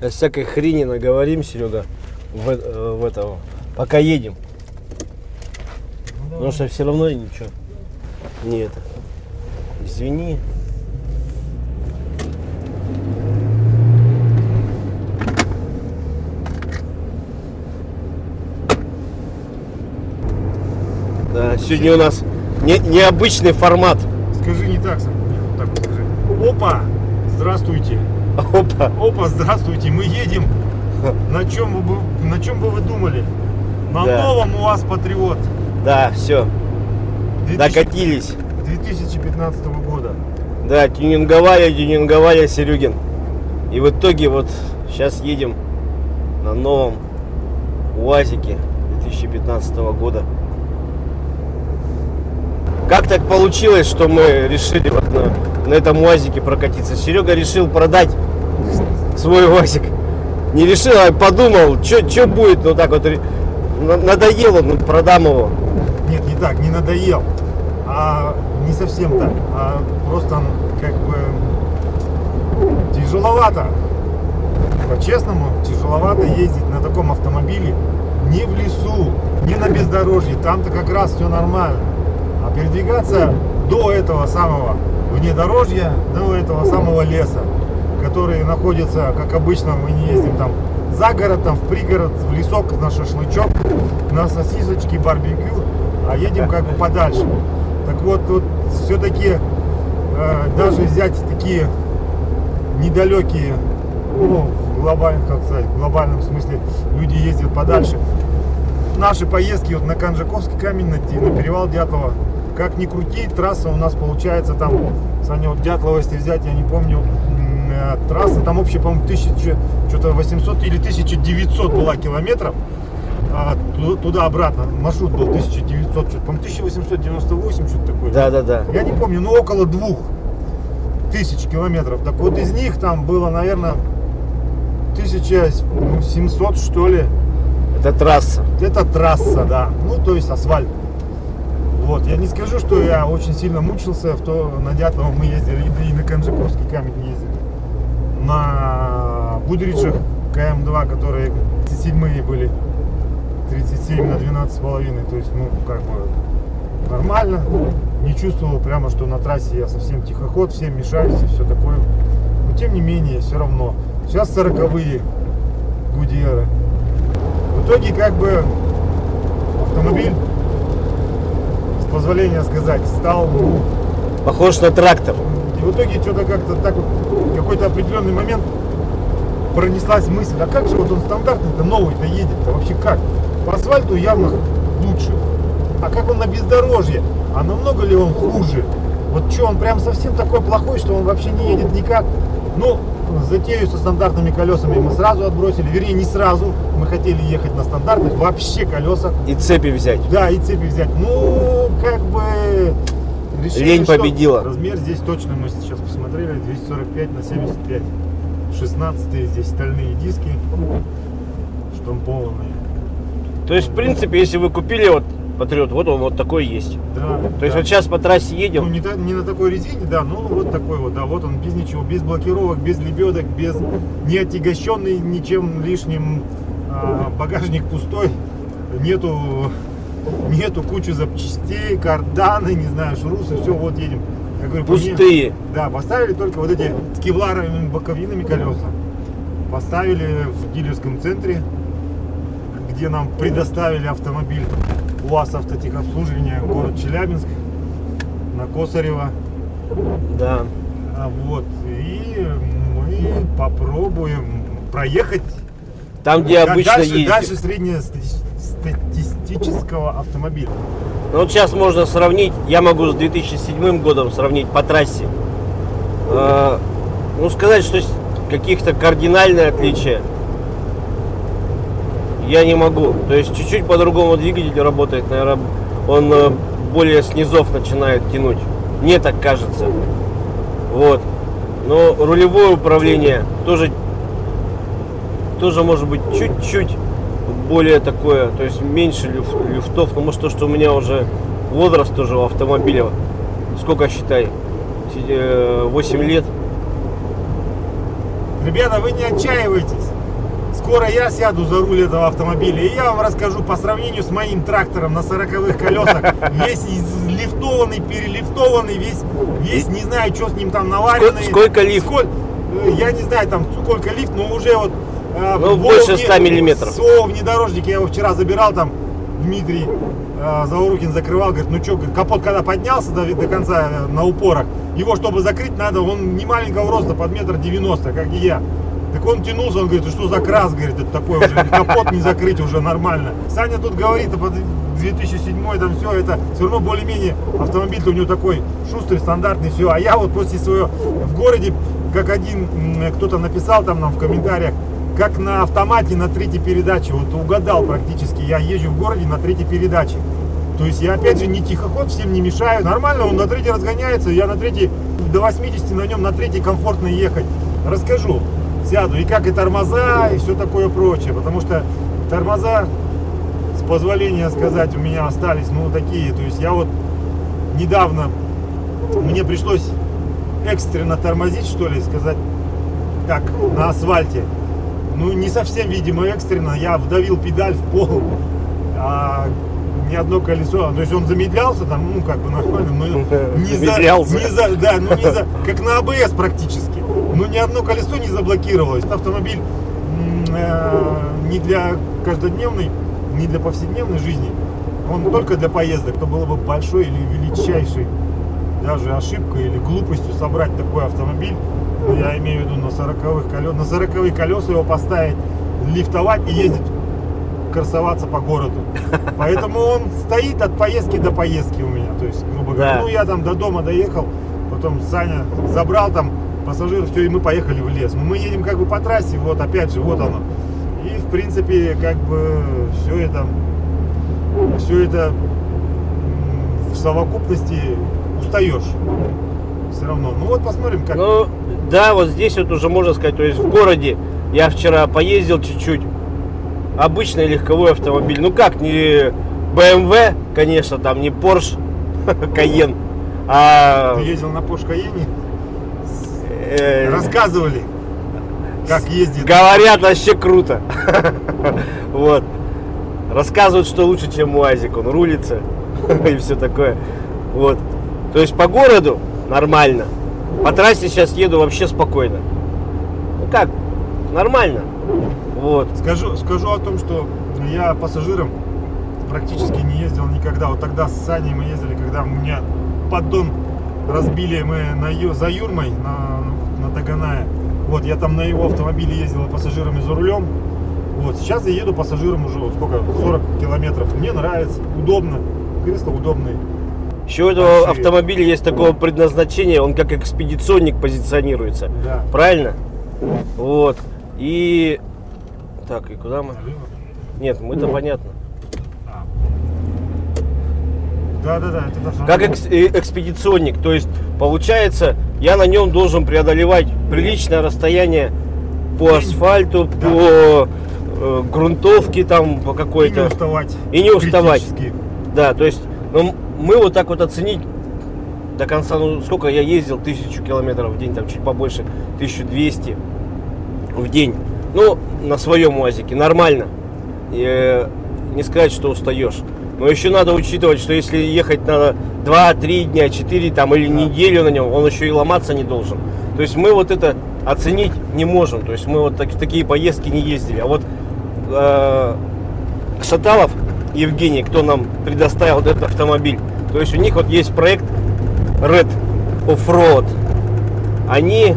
Сейчас всякой хрени наговорим, Серега, в, э, в этого, пока едем. Потому что все равно ничего. Не это. Извини. Да, сегодня у нас не, необычный формат. Скажи не так, Сам. Нет, вот так вот скажи. Опа! Здравствуйте. Опа. Опа, здравствуйте. Мы едем. На чем бы, на чем бы вы думали? На Да. новом у вас Патриот. Да, все, 2000 докатились. 2015 года. Да, тюнинговали, тюнинговали, Серегин. И в итоге вот сейчас едем на новом УАЗике 2015 года. Как так получилось, что мы решили вот на, на этом УАЗике прокатиться? Серега решил продать свой УАЗик. Не решил, а подумал, что будет, ну так вот, ре- на- надоело, ну продам его. Нет, не так, не надоел. А не совсем так. А просто как бы тяжеловато. По-честному, тяжеловато ездить на таком автомобиле не в лесу, не на бездорожье. Там-то как раз все нормально. А передвигаться до этого самого внедорожья, до этого самого леса, который находится, как обычно, мы не ездим там за город, там в пригород, в лесок, на шашлычок, на сосисочки, барбекю, а едем как бы подальше. Так вот, тут все-таки даже взять такие недалекие, ну, в глобальном, как сказать, в глобальном смысле люди ездят подальше. Наши поездки вот на Канжаковский камень, на, на перевал Дятлова, как ни крути, трасса у нас получается там, Саня, вот Дятлова, если взять, я не помню, э, трасса там общая, по-моему, 1000, что-то 800 или 1900 была километров, а ту- туда-обратно маршрут был 1900, что-то, по-моему, 1898, что-то такое. Да, да, да. Я не помню, но около двух тысяч километров. Так вот из них там было, наверное, 1700 что ли. Это трасса. Это трасса, да. Ну, то есть асфальт. Вот, я не скажу, что я очень сильно мучился, в то на Дятлово мы ездили, и на Канжаковский камень ездили. На Будричах КМ-2, которые 37 были, 37 на 12 с половиной, то есть, ну, как бы нормально. Не чувствовал прямо, что на трассе я совсем тихоход, всем мешаюсь и все такое. Но тем не менее, все равно. Сейчас 40-е Гудьеры. В итоге, как бы, автомобиль, позволения сказать, стал, ну, Похож на трактор. и в итоге что-то как-то так вот, в какой-то определенный момент пронеслась мысль, а как же вот он стандартный-то новый-то едет-то вообще как? По асфальту явно лучше. А как он на бездорожье? А намного ли он хуже? Вот что, он прям совсем такой плохой, что он вообще не едет никак? Ну, затею со стандартными колесами мы сразу отбросили, вернее не сразу, мы хотели ехать на стандартных вообще колесах. И цепи взять. Да, и цепи взять. Ну, как бы... решили, Лень что победила. Размер здесь точно мы сейчас посмотрели. 245 на 75. 16 здесь стальные диски. Штампованные. То есть, в принципе, если вы купили вот Патриот, вот он вот такой есть. Да, То есть да. вот сейчас по трассе Ну, едем, не, та- не на такой резине, да, но вот такой вот, да, вот он без ничего, без блокировок, без лебедок, без не отягощенный ничем лишним, а, багажник пустой, нету, нету кучу запчастей, карданы, не знаю, шрусы, все, вот едем. Я говорю, по мне- пустые. да, поставили только вот эти с кевларовыми боковинами колеса. Поставили в дилерском центре, где нам предоставили автомобиль УАЗ автотехобслуживания, город Челябинск, на Косарева. А, Вот. И мы попробуем проехать Там, где да- обычно дальше, ездим. дальше среднестатистического автомобиля. Ну, вот сейчас можно сравнить, я могу с 2007 годом сравнить по трассе. Э, ну, сказать, что каких-то кардинальные отличия я не могу. То есть чуть-чуть по-другому двигатель работает, наверное, он э, более снизов начинает тянуть. Мне так кажется. Вот. Но рулевое управление тоже, тоже может быть чуть-чуть более такое, то есть меньше люф- люфтов. Ну, может, то, что у меня уже возраст тоже у автомобиля. Сколько считай? Си- э, 8 лет. Ребята, вы не отчаивайтесь. Скоро я сяду за руль этого автомобиля, и я вам расскажу по сравнению с моим трактором на 40-х колесах, весь лифтованный, перелифтованный, весь, весь не знаю, что с ним там наваренный. Сколько, сколько лифт? Сколь- э, я не знаю, там сколько лифт, но уже вот... э, Ну, больше вне- 100 миллиметров. О, внедорожник, я его вчера забирал, там Дмитрий э, Заурукин закрывал, говорит, ну что, капот когда поднялся до, до конца э, на упорах, его, чтобы закрыть, надо, он не маленького роста, под метр девяносто, как и я. Так он тянулся, он говорит, «Ты что за крас, говорит, это такой уже, капот не закрыть уже нормально. Саня тут говорит, а под 2007 там все, это все равно более-менее автомобиль-то у него такой шустрый, стандартный, все. А я вот после своего в городе, как один м, кто-то написал там нам в комментариях, как на автомате на третьей передаче, вот угадал практически, я езжу в городе на третьей передаче. То есть я опять же не тихоход, всем не мешаю. Нормально, он на третьей разгоняется, я на третьей до 80 на нем на третьей комфортно ехать. Расскажу, сяду. И как и тормоза, и все такое прочее. Потому что тормоза, с позволения сказать, у меня остались, ну, такие. То есть я вот недавно, мне пришлось экстренно тормозить, что ли, сказать так, на асфальте. Ну, не совсем, видимо, экстренно. Я вдавил педаль в пол, а ни одно колесо, то есть он замедлялся там, ну, как бы нормально, но не за, Замедлялся. не за, да, ну, не за, как на АБС практически. Но ни одно колесо не заблокировалось. Автомобиль э, не для каждодневной, не для повседневной жизни, он только для поездок. То было бы большой или величайшей даже ошибкой или глупостью собрать такой автомобиль. Ну, я имею в виду на 40-х колес, на 40 колеса его поставить, лифтовать и ездить красоваться по городу. Поэтому он стоит от поездки до поездки у меня. То есть, грубо говоря, Да. ну я там до дома доехал, потом Саня забрал там пассажиров, все, и мы поехали в лес. Ну, Мы едем как бы по трассе, вот опять же, вот оно. И в принципе, как бы все это, все это в совокупности устаешь. Все равно. Ну вот посмотрим, как. Ну, да, вот здесь вот уже можно сказать, то есть в городе я вчера поездил чуть-чуть. Обычный легковой автомобиль. Ну как, не BMW, конечно, там не Porsche Cayenne, а Ты ездил на Porsche Cayenne, рассказывали, как ездит. говорят вообще круто. Вот. Рассказывают, что лучше, чем УАЗик. Он рулится и все такое. Вот. То есть по городу нормально. По трассе сейчас еду вообще спокойно. Ну как, нормально. Вот. Скажу, скажу о том, что я пассажиром практически не ездил никогда. Вот тогда с Саней мы ездили, когда у меня поддон разбили мы на, за Юрмой, на, на Таганае. Вот, я там на его автомобиле ездил пассажиром и за рулем. Вот, сейчас я еду пассажиром уже, вот сколько, 40 километров. Мне нравится, удобно, кресла удобные. Еще у этого Большие. автомобиля есть такого предназначения, он как экспедиционник позиционируется. Да. Правильно? Вот. И... Так, и куда мы? Нет, мы-то понятно. Да, да, да, это Как экс- э, экспедиционник, то есть получается, я на нем должен преодолевать приличное расстояние по асфальту, Да. по э, грунтовке там по и не какой-то. уставать. И не уставать. Критически. Да, то есть ну, мы вот так вот оценить до конца, ну сколько я ездил, тысячу километров в день, там чуть побольше, 1200 в день. Ну, на своем УАЗике, нормально. И, э, не сказать, что устаешь. Но еще надо учитывать, что если ехать надо 2-3 дня, 4 там, или Да. неделю на нем, он еще и ломаться не должен. То есть мы вот это оценить не можем. То есть мы вот так- в такие поездки не ездили. А вот э, Шаталов Евгений, кто нам предоставил вот этот автомобиль, то есть у них вот есть проект Red Offroad. Они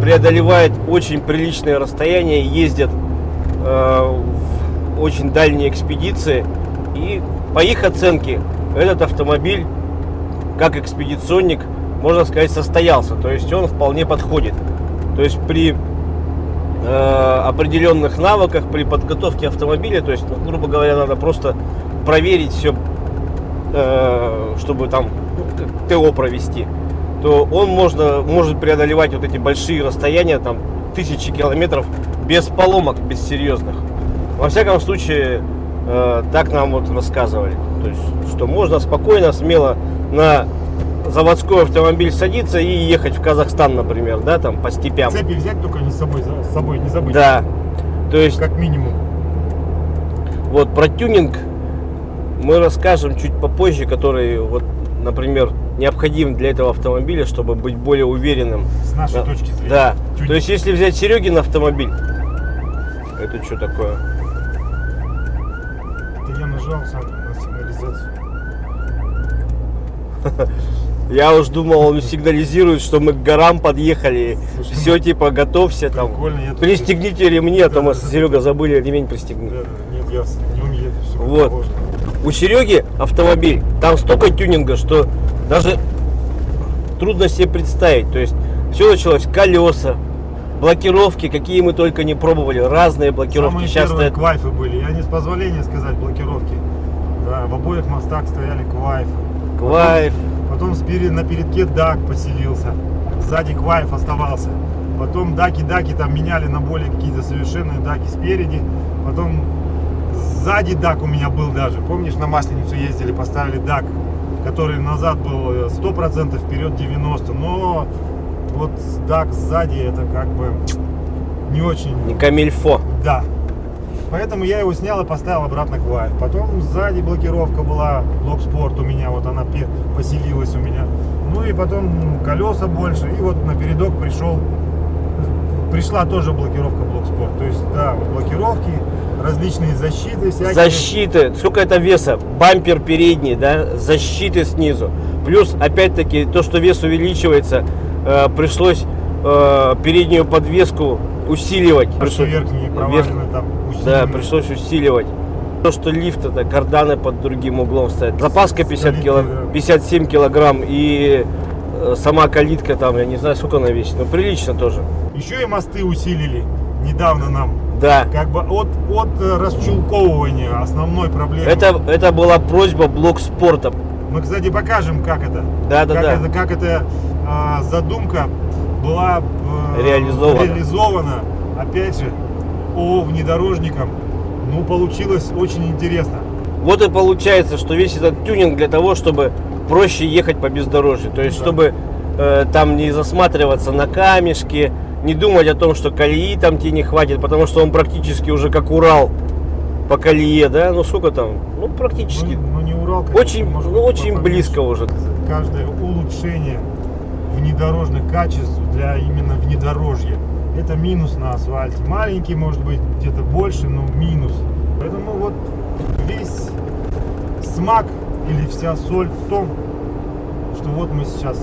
преодолевают очень приличные расстояния, ездят э, в очень дальние экспедиции. И по их оценке этот автомобиль, как экспедиционник, можно сказать, состоялся. То есть он вполне подходит. То есть при э, определенных навыках, при подготовке автомобиля, то есть, ну, грубо говоря, надо просто проверить все, чтобы там ну, ТО провести, то он можно, может преодолевать вот эти большие расстояния, там тысячи километров без поломок, без серьезных. Во всяком случае, э, так нам вот рассказывали. То есть, что можно спокойно, смело на заводской автомобиль садиться и ехать в Казахстан, например, да, там по степям. Цепи взять только не с собой, с собой не забыть. Да. То есть Как минимум. вот про тюнинг мы расскажем чуть попозже, который вот, например, необходим для этого автомобиля, чтобы быть более уверенным. С нашей Да. точки зрения. Да. Тюнинг. То есть если взять Серегин автомобиль, это что такое? Это я нажал сам на сигнализацию. Я уж думал, он сигнализирует, что мы к горам подъехали. Слушай, Все, типа, готовься там. Я Пристегните ремни, а то мы с. Серега забыли ремень пристегнуть. Нет, я с- умею. Все Вот. У Сереги автомобиль, там столько тюнинга, что даже трудно себе представить. То есть все началось колеса, блокировки, какие мы только не пробовали, разные блокировки. Самые Сейчас первые стоят квайфы были. Я не с позволения сказать блокировки. Да, в обоих мостах стояли квайфы. квайф. Потом спереди на передке дак поселился. Сзади квайф оставался. Потом даки-даки там меняли на более какие-то совершенные даки спереди. Потом сзади дак у меня был даже. Помнишь, на Масленицу ездили, поставили дак, который назад был э, 100%, вперед 90%. Но вот дак сзади это как бы не очень Не камильфо. да. Поэтому я его снял и поставил обратно к Вайф. Потом сзади блокировка была, блок спорт у меня, вот она поселилась у меня. Ну и потом колеса больше. И вот на передок пришел, пришла тоже блокировка блок спорт. То есть, да, вот блокировки, различные защиты всякие. Защиты. Сколько это веса? Бампер передний, да? Защиты снизу. Плюс, опять-таки, то, что вес увеличивается, э, пришлось э, переднюю подвеску усиливать. А что верхние провалены там Да, пришлось усиливать. То, что лифт это карданы под другим углом стоят. Запаска 50 кило, Солидные, да. 57 килограмм и э, сама калитка там, я не знаю, сколько она весит, но прилично тоже. Еще и мосты усилили недавно нам. Да. Как бы от, от э, расчулковывания основной проблемы. Это, это была просьба блок спорта. Мы, кстати, покажем, как это. Да, да, как да. это, как эта а, задумка была э, Реализована. реализована, опять же, о внедорожникам. Ну, получилось очень интересно. Вот и получается, что весь этот тюнинг для того, чтобы проще ехать по бездорожью. То есть, Да. чтобы э, там не засматриваться на камешки, не думать о том, что колеи там тебе не хватит, потому что он практически уже как Урал по колее, да? Ну сколько там? Ну практически. Ну, ну, не Урал, конечно, очень, ну, очень близко уже. Каждое улучшение внедорожных качеств для именно внедорожья. Это минус на асфальте. Маленький, может быть, где-то больше, но минус. Поэтому вот весь смак или вся соль в том, что вот мы сейчас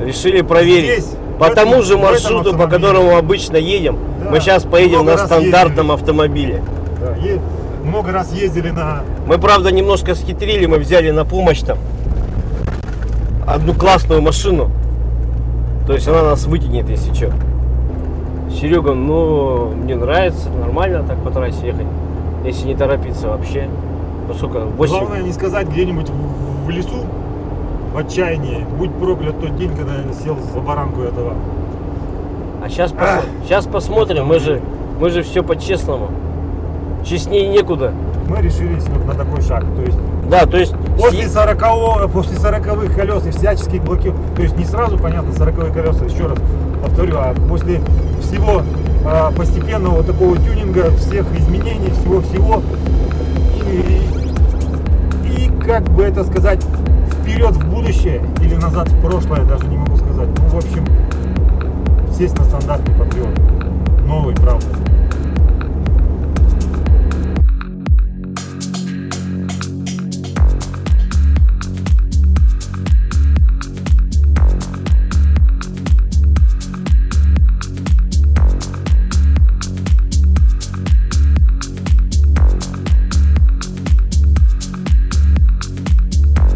Решили проверить. Здесь, по тому же маршруту, по которому обычно едем, Да, мы сейчас поедем на стандартном автомобиле. да, е- много раз ездили на Мы, правда, немножко схитрили, мы взяли на помощь там одну классную машину. То есть она нас вытянет, если что. Серега, ну, мне нравится, нормально так по трассе ехать. Если не торопиться вообще. Ну, сколько, 8? Главное не сказать где-нибудь в, лесу в отчаянии. Будь проклят тот день, когда я сел за баранку этого. А сейчас, Ах. сейчас посмотрим, мы же, мы же все по-честному. Честнее некуда. Мы решились вот на такой шаг. То есть Да, то есть... после си- 40 после 40 колес и всяческих блокировок. То есть не сразу, понятно, 40 колеса, еще раз повторю, а после всего а, постепенного такого тюнинга, всех изменений, всего-всего. И, и как бы это сказать, вперед в будущее или назад в прошлое, даже не могу сказать. Ну, в общем, сесть на стандартный патриот. Новый, правда.